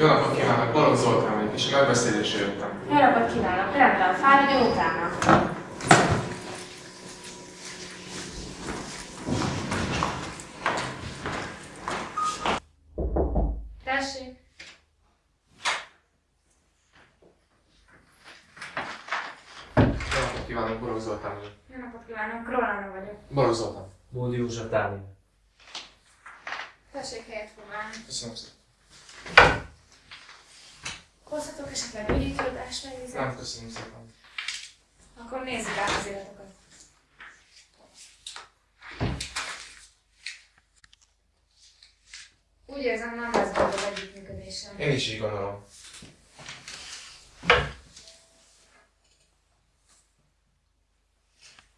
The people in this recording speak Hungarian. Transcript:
Jó napot kívánok, Balogh Zoltán vagyok, és a megbeszélésre jöttem. Jó napot kívánok, rendben, fáradjon utána. Tessék. Jó napot kívánok, Balogh Zoltán vagyok. Jó napot kívánok, Rolanda vagyok. Balogh Zoltán. Bódi József Dániel. Tessék helyet foglalni. Köszönöm szépen. Hozhatok esetleg ügyítőadást megnézni? Nem, köszönöm szépen. Akkor nézzük át az iratokat. Úgy érzem, nem lesz az együttműködésem. Én is így gondolom.